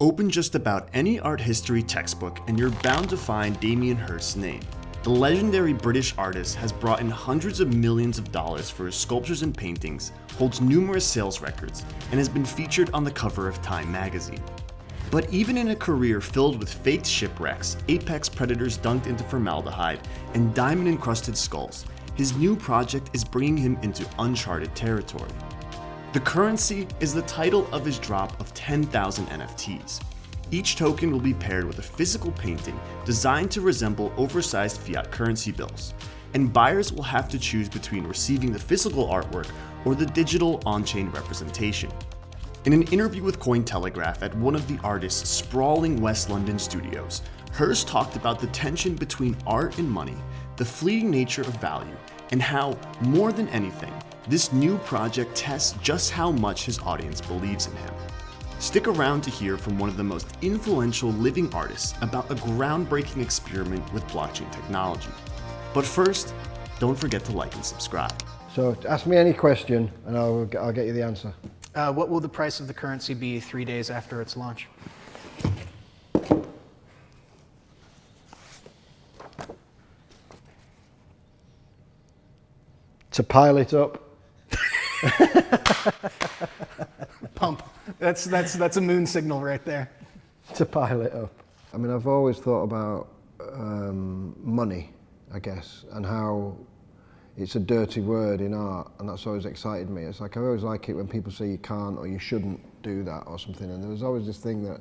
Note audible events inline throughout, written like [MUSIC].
Open just about any art history textbook and you're bound to find Damien Hirst's name. The legendary British artist has brought in hundreds of millions of dollars for his sculptures and paintings, holds numerous sales records, and has been featured on the cover of Time magazine. But even in a career filled with faked shipwrecks, apex predators dunked into formaldehyde, and diamond-encrusted skulls, his new project is bringing him into uncharted territory. The currency is the title of his drop of 10,000 NFTs. Each token will be paired with a physical painting designed to resemble oversized fiat currency bills, and buyers will have to choose between receiving the physical artwork or the digital on-chain representation. In an interview with Cointelegraph at one of the artist's sprawling West London studios, Hirst talked about the tension between art and money, the fleeting nature of value, and how, more than anything, this new project tests just how much his audience believes in him. Stick around to hear from one of the most influential living artists about a groundbreaking experiment with blockchain technology. But first, don't forget to like and subscribe. So ask me any question and I'll, I'll get you the answer. Uh, what will the price of the currency be three days after its launch? To pile it up. Pump. That's, that's, that's a moon signal right there. To pile it up. I mean, I've always thought about um, money, I guess, and how it's a dirty word in art, and that's always excited me. It's like I always like it when people say you can't or you shouldn't do that or something, and there was always this thing that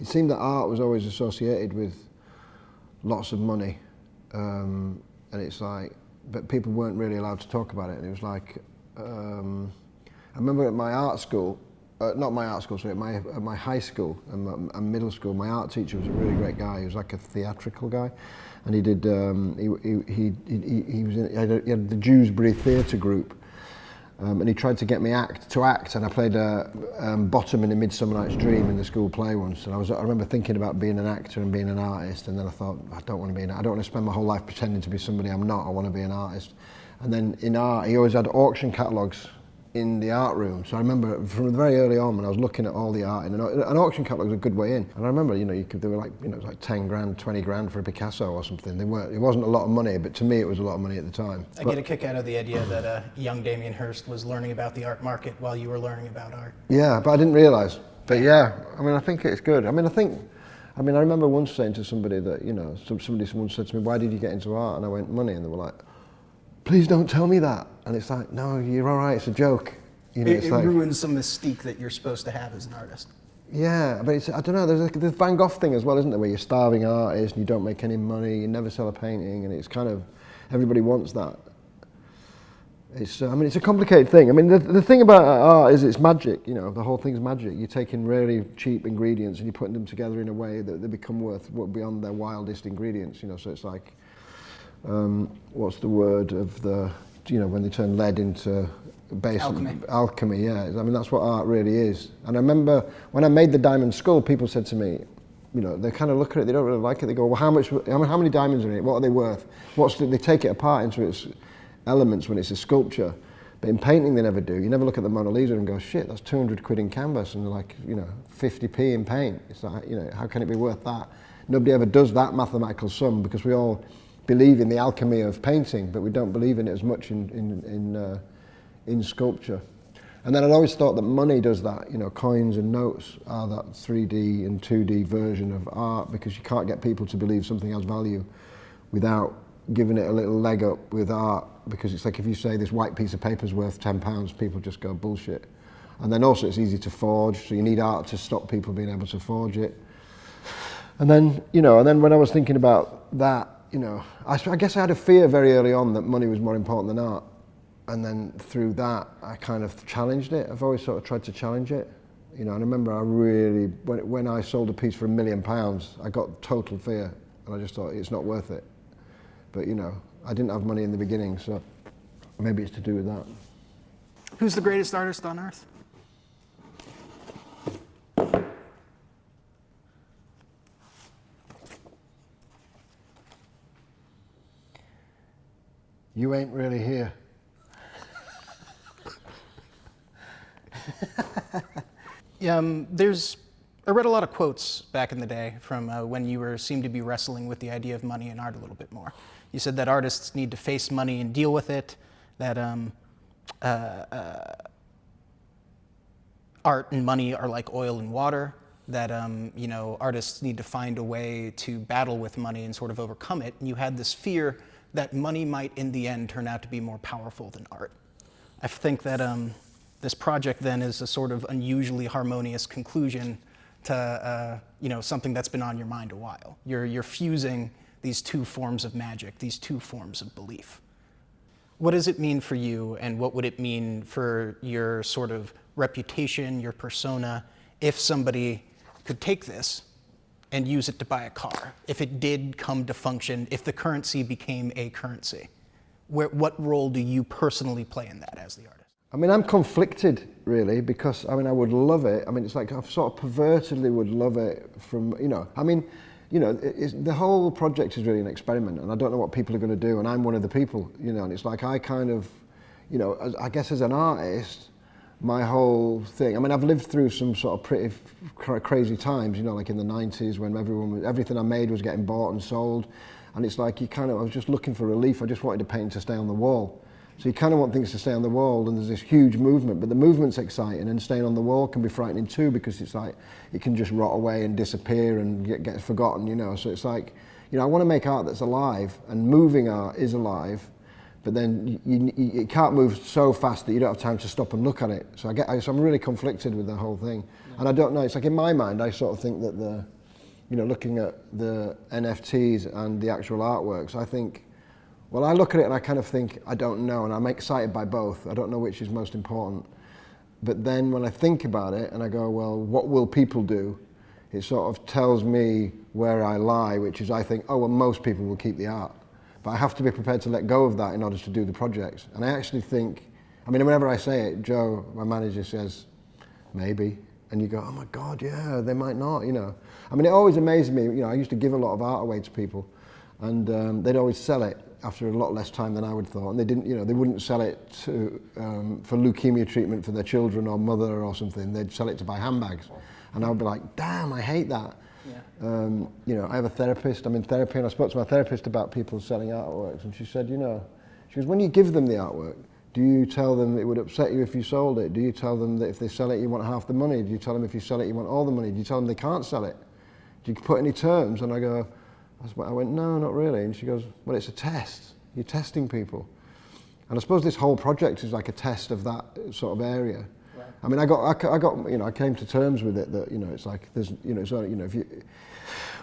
it seemed that art was always associated with lots of money, um, and it's like, but people weren't really allowed to talk about it, and it was like, um, I remember at my art school, uh, not my art school, sorry, at my, at my high school and, and middle school, my art teacher was a really great guy. He was like a theatrical guy. And he did, um, he, he, he, he, was in, he had, the Dewsbury Theatre Group. Um, and he tried to get me act to act, and I played a um, bottom in A Midsummer Night's Dream in the school play once. And I was, I remember thinking about being an actor and being an artist, and then I thought, I don't want to be I don't want to spend my whole life pretending to be somebody I'm not. I want to be an artist. And then in art, he always had auction catalogues in the art room. So I remember from very early on when I was looking at all the art, and an auction catalogue was a good way in. And I remember, you know, you could, they were like, you know, it was like 10 grand, 20 grand for a Picasso or something. They weren't, it wasn't a lot of money, but to me it was a lot of money at the time. I but, get a kick out of the idea that uh, young Damien Hirst was learning about the art market while you were learning about art. Yeah, but I didn't realise. But yeah, I mean, I think it's good. I mean, I think, I mean, I remember once saying to somebody that, you know, somebody someone said to me, why did you get into art? And I went, money. And they were like, please don't tell me that. And it's like, no, you're all right, it's a joke. You know, it, it like, ruins some mystique that you're supposed to have as an artist. Yeah, but it's, I don't know, there's the Van Gogh thing as well, isn't there, where you're starving artist and you don't make any money, you never sell a painting, and it's kind of, everybody wants that. It's, uh, I mean, it's a complicated thing. I mean, the, the thing about art is it's magic, you know, the whole thing's magic. You're taking really cheap ingredients and you're putting them together in a way that they become worth beyond their wildest ingredients, you know, so it's like, um, what's the word of the, you know, when they turn lead into base alchemy. alchemy, yeah. I mean, that's what art really is. And I remember when I made the diamond skull, people said to me, you know, they kind of look at it, they don't really like it. They go, well, how much, how many diamonds are in it? What are they worth? What's the, they take it apart into its elements when it's a sculpture. But in painting, they never do. You never look at the Mona Lisa and go, shit, that's 200 quid in canvas and like, you know, 50p in paint. It's like, you know, how can it be worth that? Nobody ever does that mathematical sum because we all believe in the alchemy of painting, but we don't believe in it as much in, in, in uh, in sculpture. And then I'd always thought that money does that, you know, coins and notes are that 3D and 2D version of art because you can't get people to believe something has value without giving it a little leg up with art because it's like if you say this white piece of paper is worth 10 pounds, people just go bullshit. And then also it's easy to forge, so you need art to stop people being able to forge it. And then, you know, and then when I was thinking about that, you know, I, I guess I had a fear very early on that money was more important than art and then through that, I kind of challenged it. I've always sort of tried to challenge it. You know, and I remember I really, when, when I sold a piece for a million pounds, I got total fear. And I just thought, it's not worth it. But, you know, I didn't have money in the beginning, so maybe it's to do with that. Who's the greatest artist on earth? You ain't really here. um, there's I read a lot of quotes back in the day from uh, when you were seemed to be wrestling with the idea of money and art a little bit more. You said that artists need to face money and deal with it. That um, uh, uh, art and money are like oil and water. That um, you know artists need to find a way to battle with money and sort of overcome it. And you had this fear that money might, in the end, turn out to be more powerful than art. I think that um, this project then is a sort of unusually harmonious conclusion to uh, you know something that's been on your mind a while. You're you're fusing these two forms of magic, these two forms of belief. What does it mean for you, and what would it mean for your sort of reputation, your persona, if somebody could take this and use it to buy a car, if it did come to function, if the currency became a currency? Where, what role do you personally play in that as the artist? I mean, I'm conflicted really because I mean, I would love it. I mean, it's like I sort of pervertedly would love it from, you know, I mean, you know, the whole project is really an experiment and I don't know what people are going to do and I'm one of the people, you know, and it's like I kind of, you know, as, I guess as an artist, my whole thing, I mean, I've lived through some sort of pretty crazy times, you know, like in the 90s when everyone, everything I made was getting bought and sold. And it's like you kind of, I was just looking for relief. I just wanted to painting to stay on the wall. So you kind of want things to stay on the wall and there's this huge movement, but the movement's exciting and staying on the wall can be frightening too because it's like, it can just rot away and disappear and get, get forgotten, you know. So it's like, you know, I want to make art that's alive and moving art is alive, but then you, you, it can't move so fast that you don't have time to stop and look at it. So I get, I, so I'm really conflicted with the whole thing. Yeah. And I don't know, it's like in my mind, I sort of think that the, you know, looking at the NFTs and the actual artworks, I think well, I look at it and I kind of think, I don't know, and I'm excited by both. I don't know which is most important. But then when I think about it and I go, well, what will people do? It sort of tells me where I lie, which is I think, oh, well, most people will keep the art. But I have to be prepared to let go of that in order to do the projects. And I actually think, I mean, whenever I say it, Joe, my manager says, maybe. And you go, oh my God, yeah, they might not, you know. I mean, it always amazes me, you know, I used to give a lot of art away to people and um, they'd always sell it after a lot less time than I would have thought. And they didn't, you know, they wouldn't sell it to, um, for leukemia treatment for their children or mother or something. They'd sell it to buy handbags. And I would be like, damn, I hate that. Yeah. Um, you know, I have a therapist, I'm in therapy, and I spoke to my therapist about people selling artworks. And she said, you know, she goes, when you give them the artwork, do you tell them it would upset you if you sold it? Do you tell them that if they sell it, you want half the money? Do you tell them if you sell it, you want all the money? Do you tell them they can't sell it? Do you put any terms? And I go, I went, no, not really. And she goes, well, it's a test. You're testing people. And I suppose this whole project is like a test of that sort of area. I mean, I got, I, I, got, you know, I came to terms with it that, you know, it's like, there's, you know, only, you know, if you,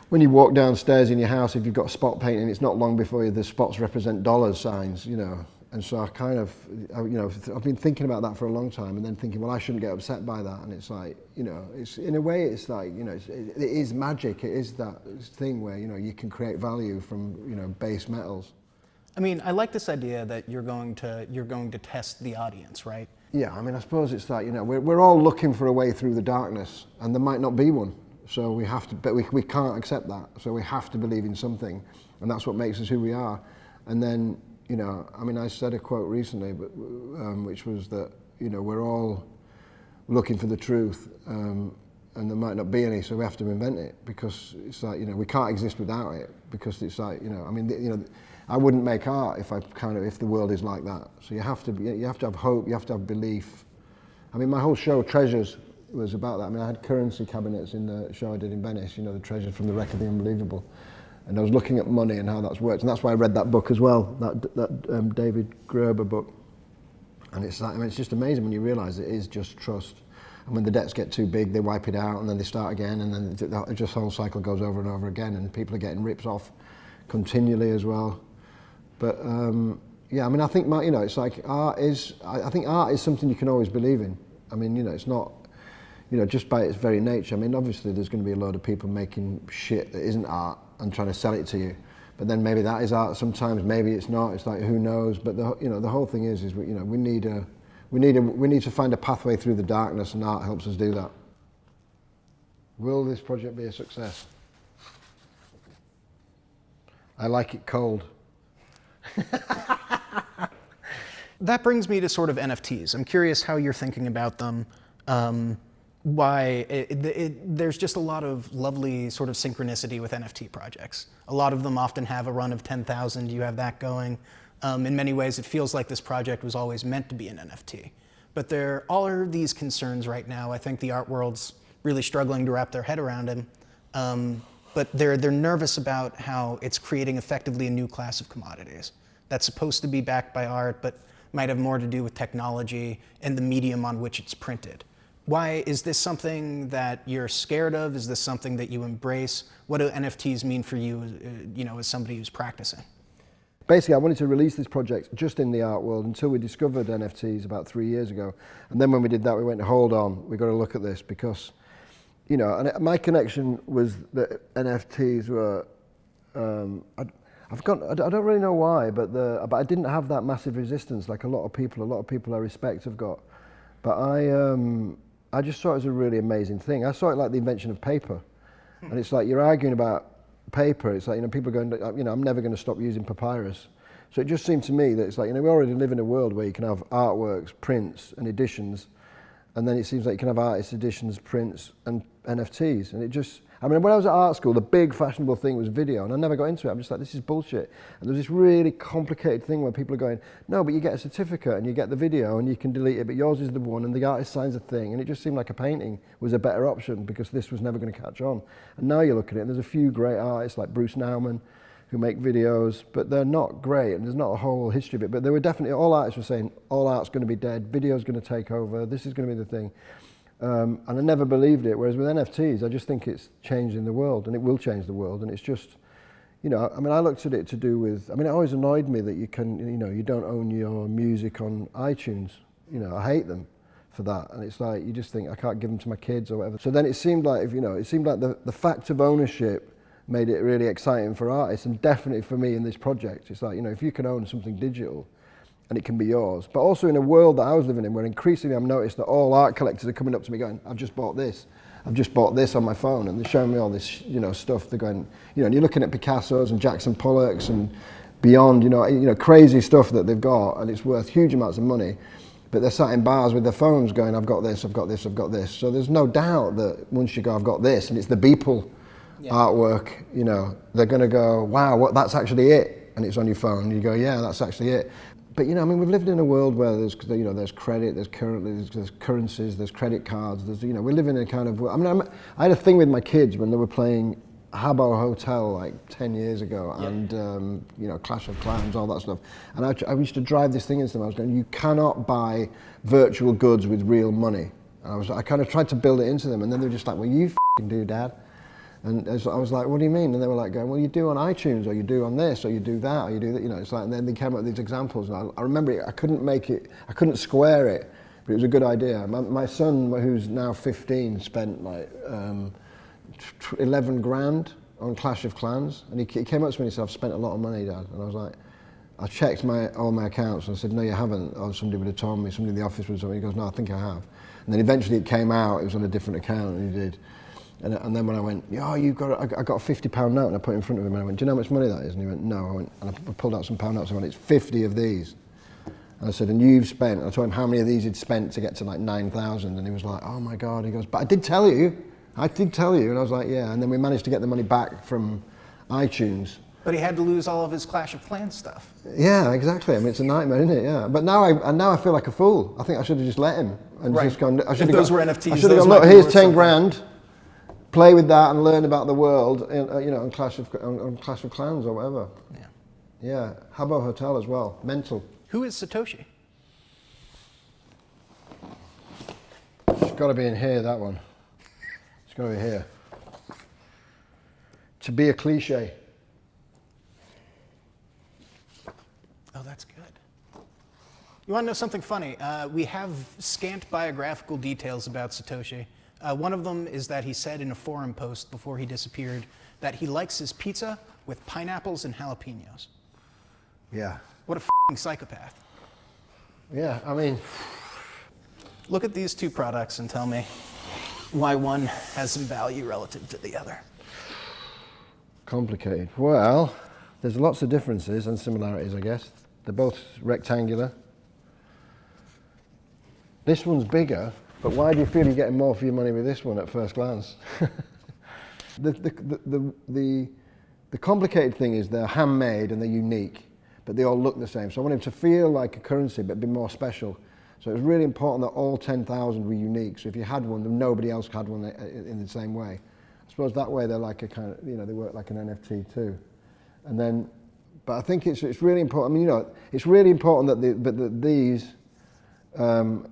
when you walk downstairs in your house, if you've got spot painting, it's not long before you, the spots represent dollar signs, you know. And so I kind of, you know, I've been thinking about that for a long time and then thinking, well, I shouldn't get upset by that. And it's like, you know, it's in a way, it's like, you know, it's, it, it is magic. It is that thing where, you know, you can create value from, you know, base metals. I mean, I like this idea that you're going to, you're going to test the audience, right? Yeah, I mean, I suppose it's that, you know, we're, we're all looking for a way through the darkness and there might not be one. So we have to, but we, we can't accept that. So we have to believe in something. And that's what makes us who we are. And then you know, I mean, I said a quote recently, but, um, which was that, you know, we're all looking for the truth um, and there might not be any, so we have to invent it because it's like, you know, we can't exist without it because it's like, you know, I mean, you know, I wouldn't make art if I kind of, if the world is like that. So you have to, be, you have to have hope, you have to have belief. I mean, my whole show, Treasures, was about that. I mean, I had currency cabinets in the show I did in Venice, you know, the treasures from the wreck of the unbelievable. And I was looking at money and how that's worked. And that's why I read that book as well, that, that um, David Graeber book. And it's like, I mean, it's just amazing when you realize it is just trust. And when the debts get too big, they wipe it out and then they start again. And then the just whole cycle goes over and over again. And people are getting ripped off continually as well. But um, yeah, I mean, I think, my, you know, it's like art is, I, I think art is something you can always believe in. I mean, you know, it's not, you know, just by its very nature. I mean, obviously there's going to be a load of people making shit that isn't art and trying to sell it to you. But then maybe that is art. Sometimes maybe it's not. It's like who knows. But the you know the whole thing is is we, you know we need a we need a we need to find a pathway through the darkness, and art helps us do that. Will this project be a success? I like it cold. [LAUGHS] that brings me to sort of NFTs. I'm curious how you're thinking about them. Um, why it, it, it, there's just a lot of lovely sort of synchronicity with NFT projects. A lot of them often have a run of 10,000. You have that going. Um, in many ways, it feels like this project was always meant to be an NFT. But there all are these concerns right now. I think the art world's really struggling to wrap their head around them. Um, but they're, they're nervous about how it's creating effectively a new class of commodities that's supposed to be backed by art, but might have more to do with technology and the medium on which it's printed. Why is this something that you're scared of? Is this something that you embrace? What do NFTs mean for you, uh, you know, as somebody who's practicing? Basically, I wanted to release this project just in the art world until we discovered NFTs about three years ago. And then when we did that, we went, hold on, we've got to look at this because you know, and my connection was that NFTs were, um, I, I've got, I don't really know why, but the, but I didn't have that massive resistance like a lot of people, a lot of people I respect have got. But I, um, I just saw it as a really amazing thing. I saw it like the invention of paper. Hmm. And it's like you're arguing about paper. It's like, you know, people are going, you know, I'm never going to stop using papyrus. So it just seemed to me that it's like, you know, we already live in a world where you can have artworks, prints and editions and then it seems like you can have artist editions, prints, and NFTs. And it just, I mean, when I was at art school, the big fashionable thing was video, and I never got into it. I'm just like, this is bullshit. And there's this really complicated thing where people are going, no, but you get a certificate and you get the video and you can delete it, but yours is the one, and the artist signs a thing. And it just seemed like a painting was a better option because this was never going to catch on. And now you look at it, and there's a few great artists like Bruce Nauman, who make videos, but they're not great, and there's not a whole history of it. But they were definitely, all artists were saying, all art's going to be dead, video's going to take over, this is going to be the thing. Um, and I never believed it, whereas with NFTs, I just think it's changing the world, and it will change the world, and it's just, you know, I mean, I looked at it to do with, I mean, it always annoyed me that you can, you know, you don't own your music on iTunes. You know, I hate them for that. And it's like, you just think, I can't give them to my kids or whatever. So then it seemed like, if, you know, it seemed like the, the fact of ownership made it really exciting for artists and definitely for me in this project. It's like, you know, if you can own something digital and it can be yours. But also in a world that I was living in where increasingly I'm noticed that all art collectors are coming up to me going, I've just bought this. I've just bought this on my phone and they're showing me all this, you know, stuff. They're going, you know, and you're looking at Picasso's and Jackson Pollocks and beyond, you know, you know, crazy stuff that they've got and it's worth huge amounts of money. But they're sat in bars with their phones going, I've got this, I've got this, I've got this. So there's no doubt that once you go, I've got this, and it's the Beeple yeah. artwork, you know, they're going to go, wow, what, that's actually it. And it's on your phone. You go, yeah, that's actually it. But, you know, I mean, we've lived in a world where there's, you know, there's credit, there's, currently, there's, there's currencies, there's credit cards. There's, you know, we live in a kind of, I mean, I'm, i had a thing with my kids when they were playing Habbo Hotel like 10 years ago yeah. and, um, you know, Clash of Clans, all that stuff. And I, I used to drive this thing into them. I was going, you cannot buy virtual goods with real money. And I was, I kind of tried to build it into them. And then they were just like, well, you do, dad. And I was like, what do you mean? And they were like going, well, you do on iTunes, or you do on this, or you do that, or you do that. You know, it's like, and then they came up with these examples. And I, I remember it, I couldn't make it, I couldn't square it, but it was a good idea. My, my son, who's now 15, spent like um, 11 grand on Clash of Clans. And he, he came up to me and he said, I've spent a lot of money, Dad. And I was like, I checked my, all my accounts and I said, no, you haven't. Or somebody would have told me, somebody in the office would have told me. He goes, no, I think I have. And then eventually it came out, it was on a different account, and he did. And, and then when I went, yeah, oh, you've got, I got a 50 pound note, and I put it in front of him, and I went, do you know how much money that is? And he went, no. I went, and I pulled out some pound notes, and I went, it's 50 of these. And I said, and you've spent, I told him how many of these he'd spent to get to like 9,000, and he was like, oh my God. He goes, but I did tell you, I did tell you. And I was like, yeah. And then we managed to get the money back from iTunes. But he had to lose all of his Clash of Clans stuff. Yeah, exactly. I mean, it's a nightmare, isn't it? Yeah. But now I, and now I feel like a fool. I think I should have just let him and right. just gone. I should have those got, were NFTs, I should have gone. Look, here's ten something. grand play with that and learn about the world, in, uh, you know, on Clash of on, on, Clash of Clans or whatever. Yeah. Yeah. Habbo Hotel as well. Mental. Who is Satoshi? It's got to be in here. That one. It's got to be here. To be a cliche. Oh, that's good. You want to know something funny? Uh, we have scant biographical details about Satoshi. Uh, one of them is that he said in a forum post before he disappeared that he likes his pizza with pineapples and jalapenos. Yeah. What a psychopath. Yeah, I mean. Look at these two products and tell me why one has some value relative to the other. Complicated. Well, there's lots of differences and similarities, I guess. They're both rectangular. This one's bigger But why do you feel you're getting more for your money with this one at first glance? [LAUGHS] the, the, the, the, the, complicated thing is they're handmade and they're unique, but they all look the same. So I want him to feel like a currency, but be more special. So it was really important that all 10,000 were unique. So if you had one, then nobody else had one in the same way. I suppose that way they're like a kind of, you know, they work like an NFT too. And then, but I think it's, it's really important, I mean, you know, it's really important that, the, but that these um,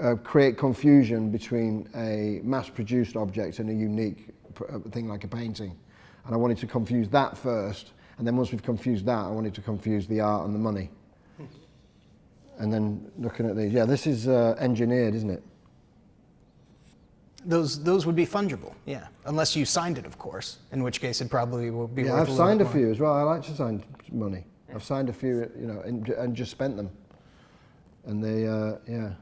uh, create confusion between a mass-produced object and a unique uh, thing like a painting. And I wanted to confuse that first, and then once we've confused that, I wanted to confuse the art and the money. and then looking at these, yeah, this is uh, engineered, isn't it? Those those would be fungible, yeah, unless you signed it, of course. In which case, it probably would be. Yeah, I've a signed a few as well. I like to sign money. Yeah. I've signed a few, you know, and, and just spent them, and they, uh, yeah.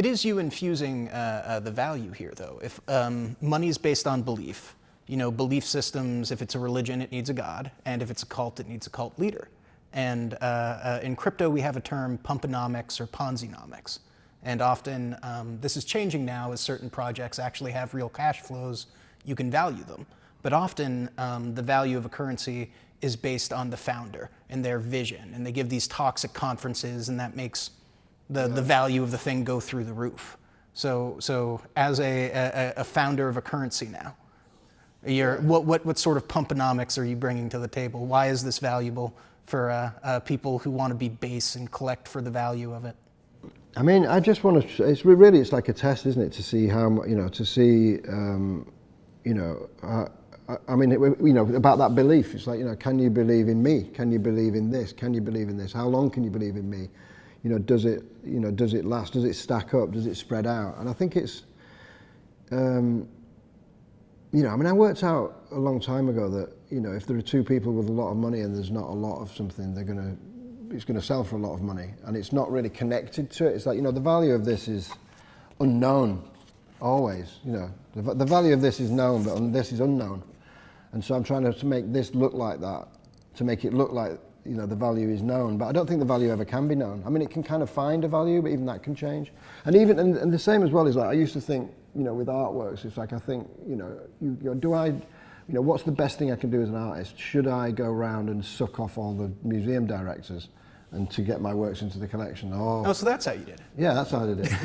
It is you infusing uh, uh, the value here, though. If um, money is based on belief, you know, belief systems. If it's a religion, it needs a god, and if it's a cult, it needs a cult leader. And uh, uh, in crypto, we have a term, pumponomics or Ponzinomics and often um, this is changing now as certain projects actually have real cash flows, you can value them. But often um, the value of a currency is based on the founder and their vision. And they give these talks at conferences and that makes the, yeah. the value of the thing go through the roof. So, so as a, a, a founder of a currency now, you're, what, what, what sort of pumponomics are you bringing to the table? Why is this valuable for uh, uh, people who want to be base and collect for the value of it? I mean, I just want to. It's really, it's like a test, isn't it, to see how you know, to see, um, you know, uh, I mean, it, you know, about that belief. It's like, you know, can you believe in me? Can you believe in this? Can you believe in this? How long can you believe in me? You know, does it, you know, does it last? Does it stack up? Does it spread out? And I think it's, um, you know, I mean, I worked out a long time ago that, you know, if there are two people with a lot of money and there's not a lot of something, they're going to it's going to sell for a lot of money and it's not really connected to it. It's like, you know, the value of this is unknown always, you know. The, the value of this is known, but this is unknown. And so I'm trying to, to make this look like that, to make it look like, you know, the value is known. But I don't think the value ever can be known. I mean, it can kind of find a value, but even that can change. And even, and, and the same as well is like, I used to think, you know, with artworks, it's like, I think, you know, you, you know, do I, you know, what's the best thing I can do as an artist? Should I go around and suck off all the museum directors? and to get my works into the collection. Oh, oh so that's how you did it? Yeah, that's how I did it. [LAUGHS]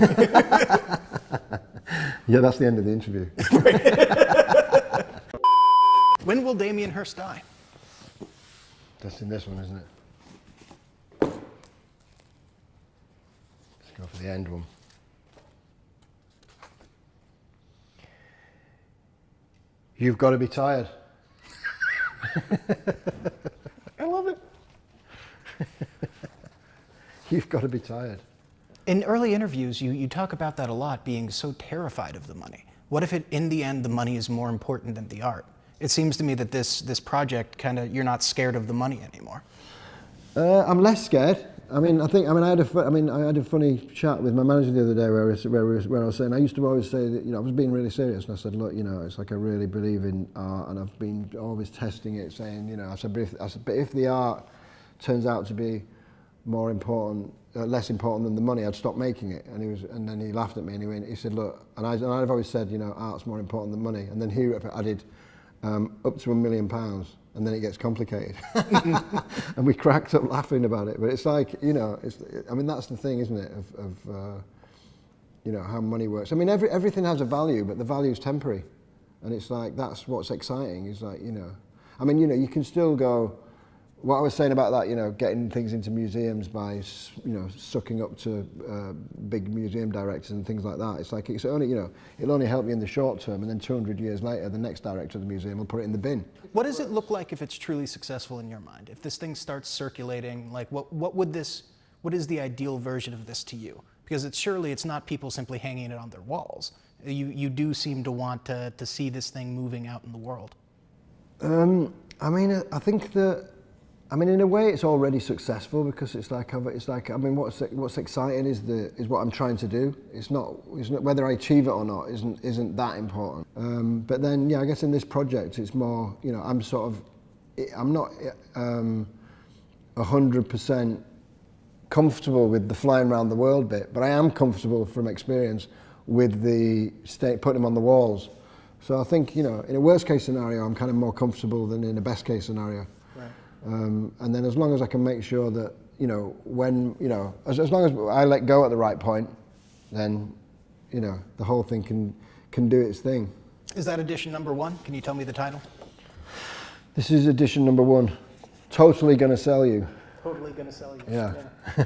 yeah, that's the end of the interview. [LAUGHS] when will Damien Hirst die? That's in this one, isn't it? Let's go for the end one. You've got to be tired. [LAUGHS] I love it. [LAUGHS] You've got to be tired. In early interviews, you, you talk about that a lot, being so terrified of the money. What if it, in the end, the money is more important than the art? It seems to me that this, this project kind of, you're not scared of the money anymore. Uh, I'm less scared. I mean, I think, I mean, I had a, I mean, I had a funny chat with my manager the other day where, where, where I was saying, I used to always say that, you know, I was being really serious and I said, look, you know, it's like I really believe in art and I've been always testing it, saying, you know, I said, but if, I said, but if the art turns out to be more important, uh, less important than the money, I'd stop making it. And he was, and then he laughed at me and he, went, he said, look, and, I, and I've always said, you know, art's more important than money. And then he added um, up to a million pounds and then it gets complicated. [LAUGHS] and we cracked up laughing about it. But it's like, you know, it's, I mean, that's the thing, isn't it, of, of uh, you know, how money works. I mean, every, everything has a value, but the value is temporary. And it's like, that's what's exciting, is like, you know, I mean, you know, you can still go, what I was saying about that, you know, getting things into museums by, you know, sucking up to uh, big museum directors and things like that. It's like, it's only, you know, it'll only help you in the short term and then 200 years later, the next director of the museum will put it in the bin. What does it look like if it's truly successful in your mind? If this thing starts circulating, like what, what would this, what is the ideal version of this to you? Because it's surely it's not people simply hanging it on their walls. You, you do seem to want to, to see this thing moving out in the world. Um, I mean, I think that I mean, in a way, it's already successful because it's like I've, it's like I mean, what's what's exciting is the is what I'm trying to do. It's not, it's not whether I achieve it or not isn't isn't that important. Um, but then, yeah, I guess in this project, it's more you know I'm sort of I'm not um, a hundred percent comfortable with the flying around the world bit, but I am comfortable from experience with the state putting them on the walls. So I think you know, in a worst case scenario, I'm kind of more comfortable than in a best case scenario. Um, and then as long as I can make sure that you know when you know as, as long as I let go at the right point, then you know the whole thing can can do its thing. Is that edition number one? Can you tell me the title? This is edition number one. Totally gonna sell you. Totally gonna sell you. Yeah. [LAUGHS]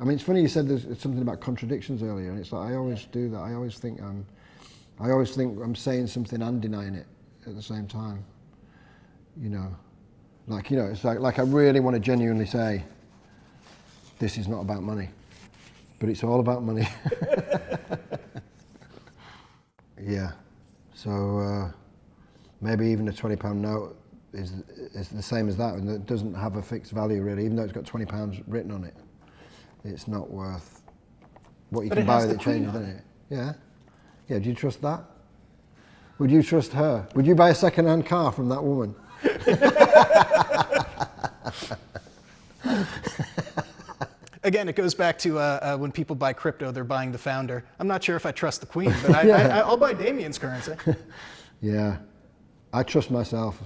I mean, it's funny you said there's something about contradictions earlier, and it's like I always do that. I always think I'm, I always think I'm saying something and denying it at the same time. You know, like you know, it's like like I really want to genuinely say, this is not about money, but it's all about money. [LAUGHS] yeah. So uh, maybe even a twenty pound note is is the same as that, and it doesn't have a fixed value really, even though it's got twenty pounds written on it. It's not worth what you But can buy with the it changes, doesn't it? Yeah. Yeah. Do you trust that? Would you trust her? Would you buy a second-hand car from that woman? [LAUGHS] Again, it goes back to uh, uh, when people buy crypto, they're buying the founder. I'm not sure if I trust the queen, but I, [LAUGHS] Yeah. I, I'll buy Damien's currency. [LAUGHS] Yeah. I trust myself.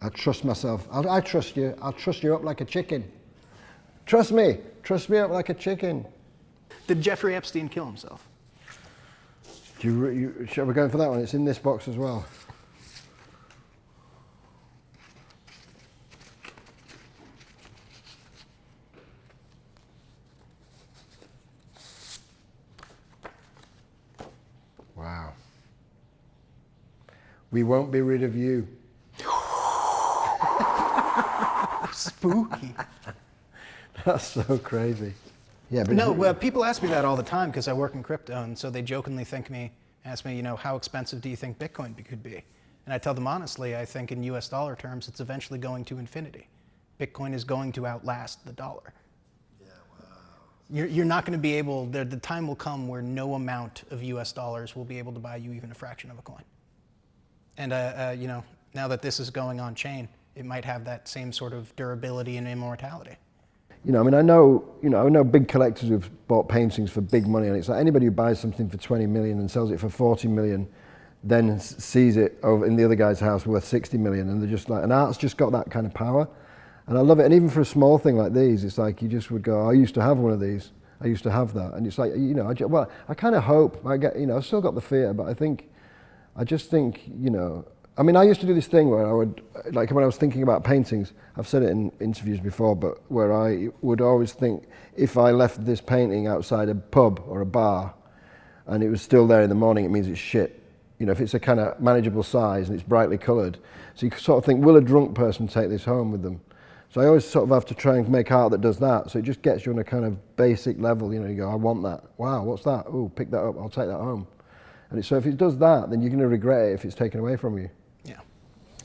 I trust myself. I, I trust you. I'll trust you up like a chicken. Trust me. Trust me up like a chicken. Did Jeffrey Epstein kill himself? Do you, you, shall we go for that one? It's in this box as well. We won't be rid of you. Spooky. [LAUGHS] That's so crazy. Yeah, but No, well, people ask me that all the time because I work in crypto, and so they jokingly think me, ask me, you know, how expensive do you think Bitcoin could be? And I tell them honestly, I think in U.S. dollar terms, it's eventually going to infinity. Bitcoin is going to outlast the dollar. Yeah, wow. You're, you're not going to be able, the, the time will come where no amount of US dollars will be able to buy you even a fraction of a coin. And, uh, uh, you know, now that this is going on chain, it might have that same sort of durability and immortality. You know, I mean, I know, you know, I know big collectors who've bought paintings for big money, and it's like anybody who buys something for 20 million and sells it for 40 million, then sees it over in the other guy's house worth 60 million, and they're just like, and art's just got that kind of power, and I love it. And even for a small thing like these, it's like you just would go, I used to have one of these, I used to have that, and it's like, you know, I well, I kind of hope I get, you know, I've still got the fear, but I think, I just think, you know, I mean, I used to do this thing where I would, like when I was thinking about paintings, I've said it in interviews before, but where I would always think if I left this painting outside a pub or a bar and it was still there in the morning, it means it's shit. You know, if it's a kind of manageable size and it's brightly coloured. So you sort of think, will a drunk person take this home with them? So I always sort of have to try and make art that does that. So it just gets you on a kind of basic level. You know, you go, I want that. Wow, what's that? Oh, pick that up. I'll take that home. And so if it does that, then you're going to regret it if it's taken away from you. Yeah.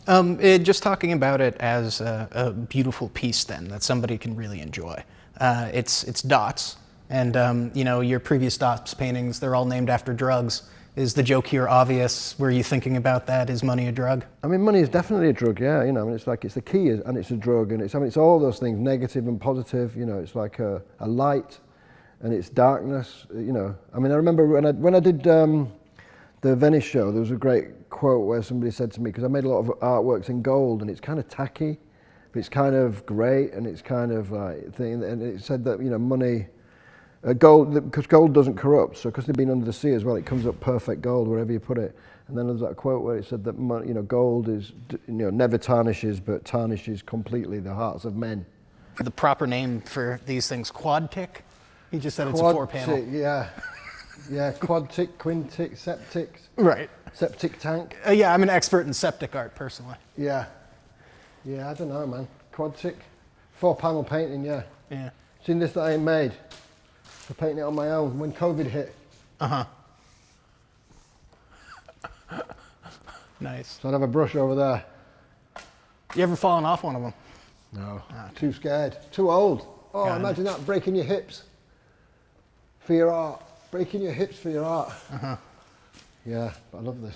Um, it, just talking about it as a, a beautiful piece, then that somebody can really enjoy. Uh, it's it's dots, and um, you know your previous dots paintings. They're all named after drugs. Is the joke here obvious? Were you thinking about that? Is money a drug? I mean, money is definitely a drug, yeah. You know, I mean, it's like it's the key, and it's a drug, and it's I mean, it's all those things, negative and positive. You know, it's like a, a light, and it's darkness. You know, I mean, I remember when I when I did um, the Venice show, there was a great quote where somebody said to me because I made a lot of artworks in gold, and it's kind of tacky, but it's kind of great, and it's kind of like thing, and it said that you know, money. Uh, gold, because gold doesn't corrupt, so because they've been under the sea as well, it comes up perfect gold wherever you put it. And then there's that quote where it said that mon- you know gold is you know never tarnishes, but tarnishes completely the hearts of men. The proper name for these things, quad tick. He just said it's a four panel. Yeah, yeah, quad tick, quintic, septic, Right. septic tank. Uh, yeah, I'm an expert in septic art personally. Yeah, yeah, I don't know, man. Quad tick, four panel painting. Yeah, Yeah. seen this that I made for painting it on my own when COVID hit. Uh huh. [LAUGHS] nice. So I'd have a brush over there. You ever fallen off one of them? No. Too scared. Too old. Oh, Got it. imagine that breaking your hips for your art. Breaking your hips for your art. Uh huh. Yeah, but I love this.